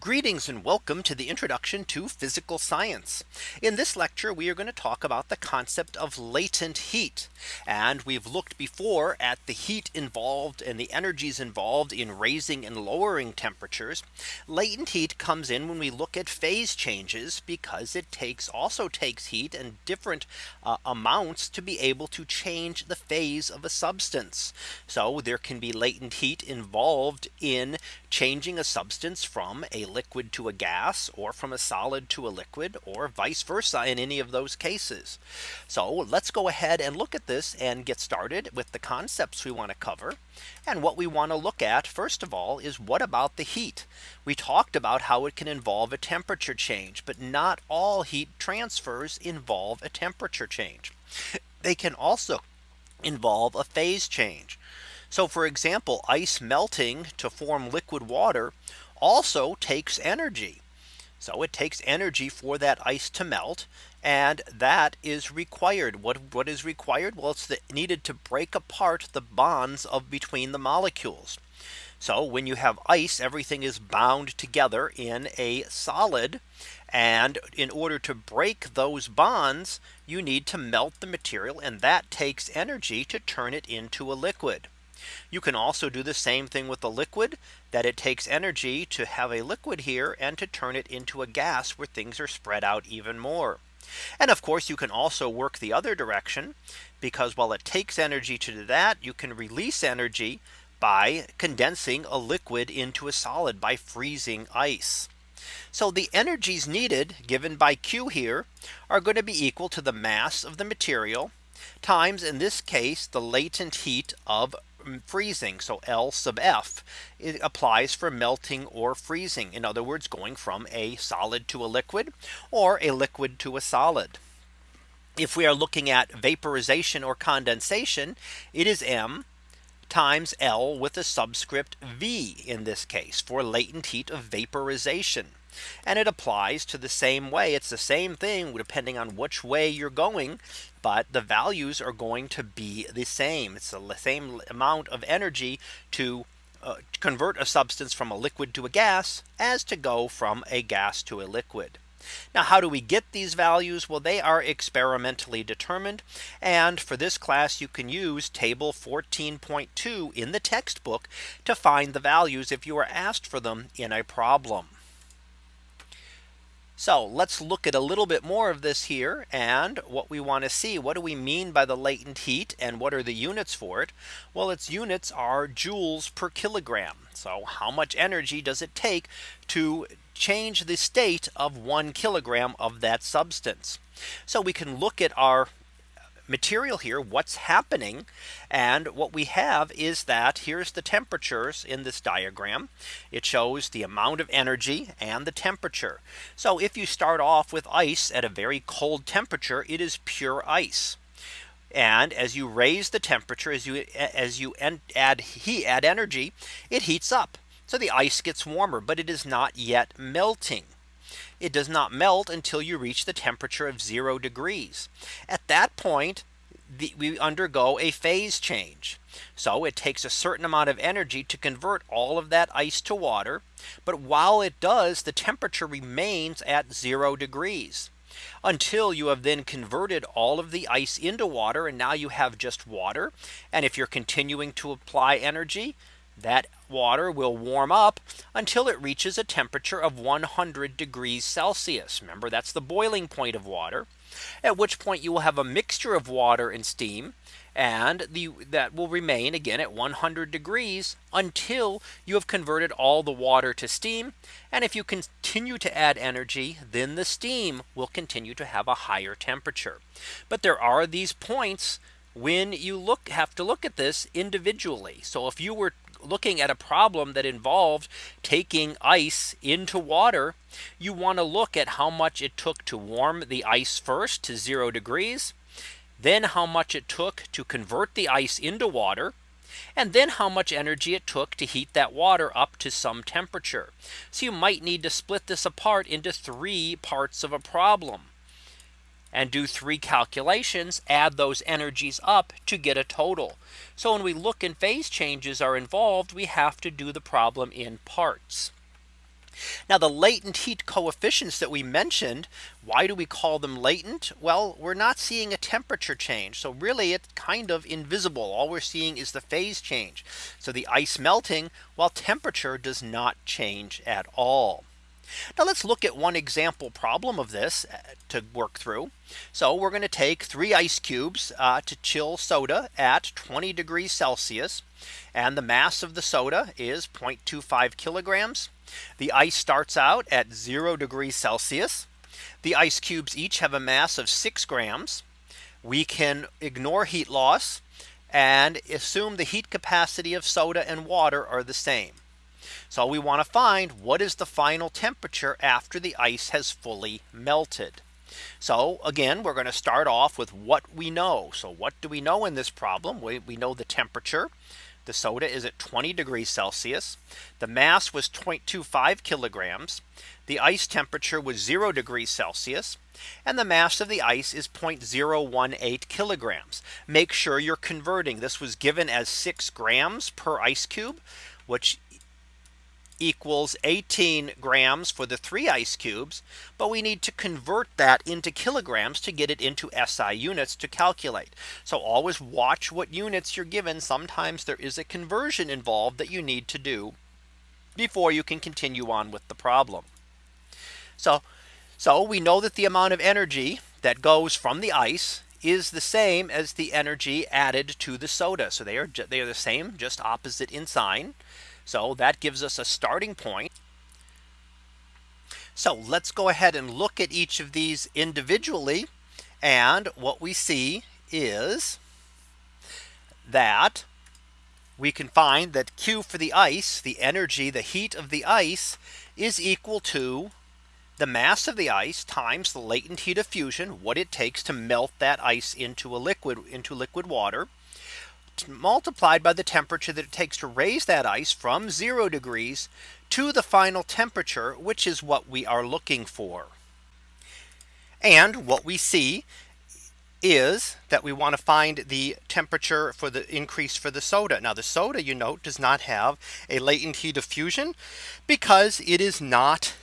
Greetings and welcome to the introduction to physical science. In this lecture, we are going to talk about the concept of latent heat. And we've looked before at the heat involved and the energies involved in raising and lowering temperatures. Latent heat comes in when we look at phase changes because it takes also takes heat and different uh, amounts to be able to change the phase of a substance. So there can be latent heat involved in changing a substance from a liquid to a gas or from a solid to a liquid or vice versa in any of those cases. So let's go ahead and look at this and get started with the concepts we want to cover. And what we want to look at first of all is what about the heat? We talked about how it can involve a temperature change, but not all heat transfers involve a temperature change. They can also involve a phase change. So for example, ice melting to form liquid water also takes energy. So it takes energy for that ice to melt. And that is required. What, what is required? Well, it's the, needed to break apart the bonds of between the molecules. So when you have ice, everything is bound together in a solid. And in order to break those bonds, you need to melt the material and that takes energy to turn it into a liquid. You can also do the same thing with the liquid that it takes energy to have a liquid here and to turn it into a gas where things are spread out even more. And of course, you can also work the other direction because while it takes energy to do that, you can release energy by condensing a liquid into a solid by freezing ice. So the energies needed given by Q here are going to be equal to the mass of the material times in this case the latent heat of freezing. So L sub F it applies for melting or freezing. In other words, going from a solid to a liquid or a liquid to a solid. If we are looking at vaporization or condensation, it is M times L with a subscript V in this case for latent heat of vaporization. And it applies to the same way. It's the same thing depending on which way you're going. But the values are going to be the same. It's the same amount of energy to uh, convert a substance from a liquid to a gas as to go from a gas to a liquid. Now how do we get these values? Well, they are experimentally determined. And for this class, you can use table 14.2 in the textbook to find the values if you are asked for them in a problem. So let's look at a little bit more of this here and what we want to see. What do we mean by the latent heat and what are the units for it? Well, its units are joules per kilogram. So how much energy does it take to change the state of one kilogram of that substance? So we can look at our material here what's happening and what we have is that here's the temperatures in this diagram. It shows the amount of energy and the temperature. So if you start off with ice at a very cold temperature it is pure ice. And as you raise the temperature as you as you add heat add energy it heats up. So the ice gets warmer but it is not yet melting it does not melt until you reach the temperature of zero degrees. At that point, the, we undergo a phase change. So it takes a certain amount of energy to convert all of that ice to water. But while it does, the temperature remains at zero degrees until you have then converted all of the ice into water and now you have just water. And if you're continuing to apply energy, that water will warm up until it reaches a temperature of 100 degrees Celsius. Remember, that's the boiling point of water. At which point you will have a mixture of water and steam and the that will remain again at 100 degrees until you have converted all the water to steam. And if you continue to add energy, then the steam will continue to have a higher temperature. But there are these points when you look have to look at this individually. So if you were looking at a problem that involved taking ice into water, you want to look at how much it took to warm the ice first to zero degrees, then how much it took to convert the ice into water, and then how much energy it took to heat that water up to some temperature. So you might need to split this apart into three parts of a problem and do three calculations, add those energies up to get a total. So when we look and phase changes are involved, we have to do the problem in parts. Now the latent heat coefficients that we mentioned, why do we call them latent? Well, we're not seeing a temperature change. So really it's kind of invisible. All we're seeing is the phase change. So the ice melting while temperature does not change at all. Now let's look at one example problem of this uh, to work through. So we're going to take three ice cubes uh, to chill soda at 20 degrees Celsius. And the mass of the soda is 0.25 kilograms. The ice starts out at 0 degrees Celsius. The ice cubes each have a mass of 6 grams. We can ignore heat loss and assume the heat capacity of soda and water are the same. So we want to find what is the final temperature after the ice has fully melted. So again, we're going to start off with what we know. So what do we know in this problem? We, we know the temperature. The soda is at 20 degrees Celsius. The mass was 0.25 kilograms. The ice temperature was 0 degrees Celsius. And the mass of the ice is 0.018 kilograms. Make sure you're converting. This was given as 6 grams per ice cube, which equals 18 grams for the three ice cubes. But we need to convert that into kilograms to get it into SI units to calculate. So always watch what units you're given. Sometimes there is a conversion involved that you need to do before you can continue on with the problem. So, so we know that the amount of energy that goes from the ice is the same as the energy added to the soda. So they are they are the same, just opposite in sign. So that gives us a starting point. So let's go ahead and look at each of these individually. And what we see is that we can find that Q for the ice, the energy, the heat of the ice is equal to the mass of the ice times the latent heat of fusion, what it takes to melt that ice into a liquid into liquid water multiplied by the temperature that it takes to raise that ice from zero degrees to the final temperature, which is what we are looking for. And what we see is that we want to find the temperature for the increase for the soda. Now the soda you note does not have a latent heat of fusion because it is not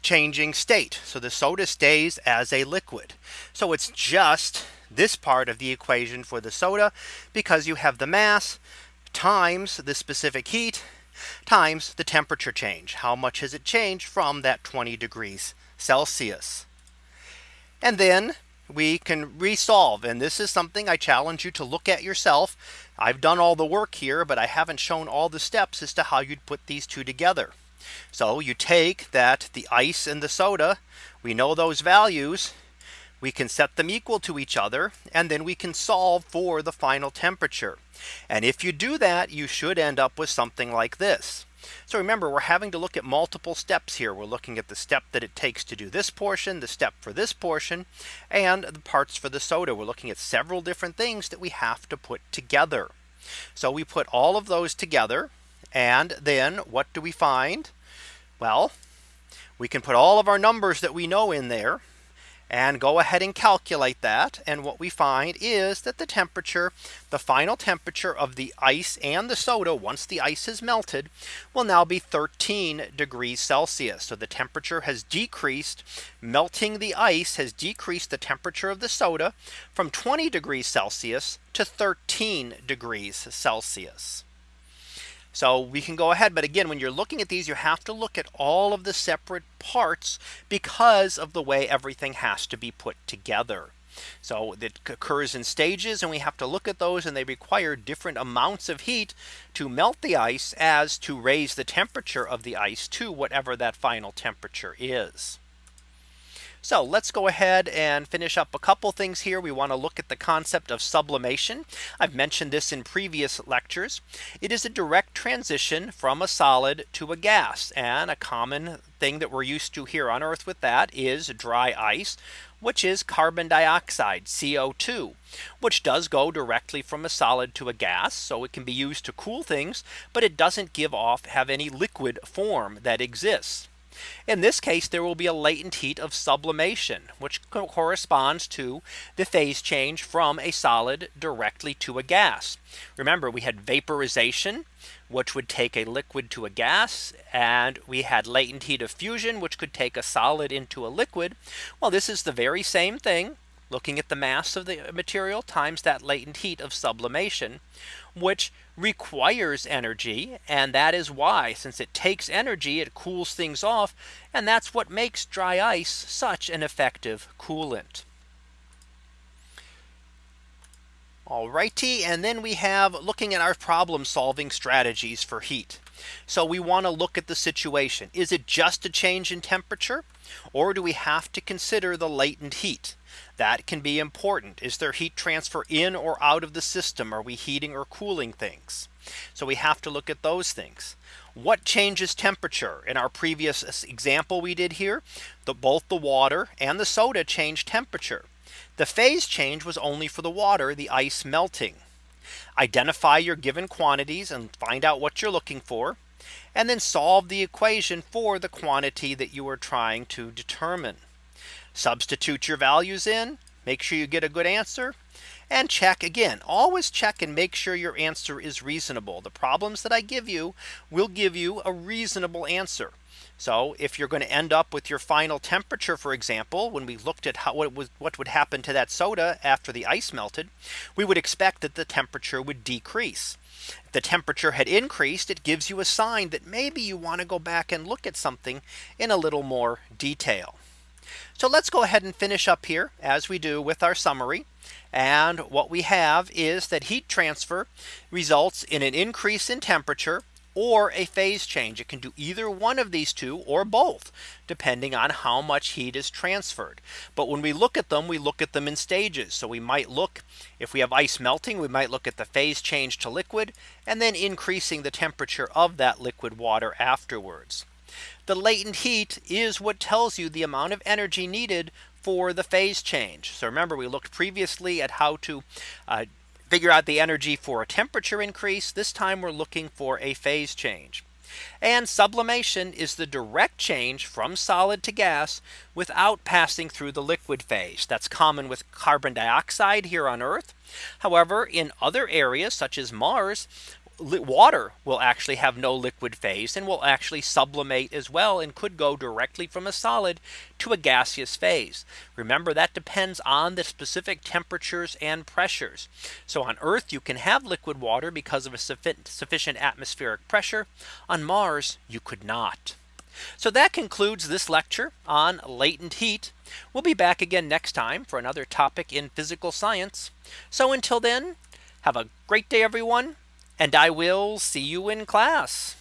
changing state. So the soda stays as a liquid. So it's just this part of the equation for the soda because you have the mass times the specific heat times the temperature change. How much has it changed from that 20 degrees Celsius? And then we can resolve. And this is something I challenge you to look at yourself. I've done all the work here, but I haven't shown all the steps as to how you'd put these two together. So you take that the ice and the soda, we know those values we can set them equal to each other and then we can solve for the final temperature. And if you do that, you should end up with something like this. So remember, we're having to look at multiple steps here. We're looking at the step that it takes to do this portion, the step for this portion, and the parts for the soda. We're looking at several different things that we have to put together. So we put all of those together. And then what do we find? Well, we can put all of our numbers that we know in there and go ahead and calculate that. And what we find is that the temperature, the final temperature of the ice and the soda once the ice is melted will now be 13 degrees Celsius. So the temperature has decreased. Melting the ice has decreased the temperature of the soda from 20 degrees Celsius to 13 degrees Celsius. So we can go ahead. But again, when you're looking at these, you have to look at all of the separate parts because of the way everything has to be put together. So it occurs in stages and we have to look at those and they require different amounts of heat to melt the ice as to raise the temperature of the ice to whatever that final temperature is. So let's go ahead and finish up a couple things here. We want to look at the concept of sublimation. I've mentioned this in previous lectures. It is a direct transition from a solid to a gas and a common thing that we're used to here on Earth with that is dry ice which is carbon dioxide CO2 which does go directly from a solid to a gas so it can be used to cool things but it doesn't give off have any liquid form that exists In this case, there will be a latent heat of sublimation, which corresponds to the phase change from a solid directly to a gas. Remember, we had vaporization, which would take a liquid to a gas. And we had latent heat of fusion, which could take a solid into a liquid. Well, this is the very same thing looking at the mass of the material times that latent heat of sublimation, which requires energy. And that is why since it takes energy, it cools things off. And that's what makes dry ice such an effective coolant. Alrighty, and then we have looking at our problem solving strategies for heat. So we want to look at the situation. Is it just a change in temperature? Or do we have to consider the latent heat? That can be important. Is there heat transfer in or out of the system? Are we heating or cooling things? So we have to look at those things. What changes temperature? In our previous example we did here, the, both the water and the soda change temperature. The phase change was only for the water, the ice melting. Identify your given quantities and find out what you're looking for. And then solve the equation for the quantity that you are trying to determine. Substitute your values in. Make sure you get a good answer and check again always check and make sure your answer is reasonable the problems that I give you will give you a reasonable answer so if you're going to end up with your final temperature, for example, when we looked at how what was what would happen to that soda after the ice melted, we would expect that the temperature would decrease. If the temperature had increased, it gives you a sign that maybe you want to go back and look at something in a little more detail. So let's go ahead and finish up here as we do with our summary. And what we have is that heat transfer results in an increase in temperature or a phase change. It can do either one of these two or both depending on how much heat is transferred. But when we look at them, we look at them in stages. So we might look if we have ice melting, we might look at the phase change to liquid and then increasing the temperature of that liquid water afterwards. The latent heat is what tells you the amount of energy needed for the phase change. So remember we looked previously at how to uh, figure out the energy for a temperature increase. This time we're looking for a phase change. And sublimation is the direct change from solid to gas without passing through the liquid phase. That's common with carbon dioxide here on Earth. However, in other areas such as Mars, water will actually have no liquid phase and will actually sublimate as well and could go directly from a solid to a gaseous phase. Remember that depends on the specific temperatures and pressures. So on Earth you can have liquid water because of a sufficient atmospheric pressure. On Mars you could not. So that concludes this lecture on latent heat. We'll be back again next time for another topic in physical science. So until then, have a great day, everyone and I will see you in class.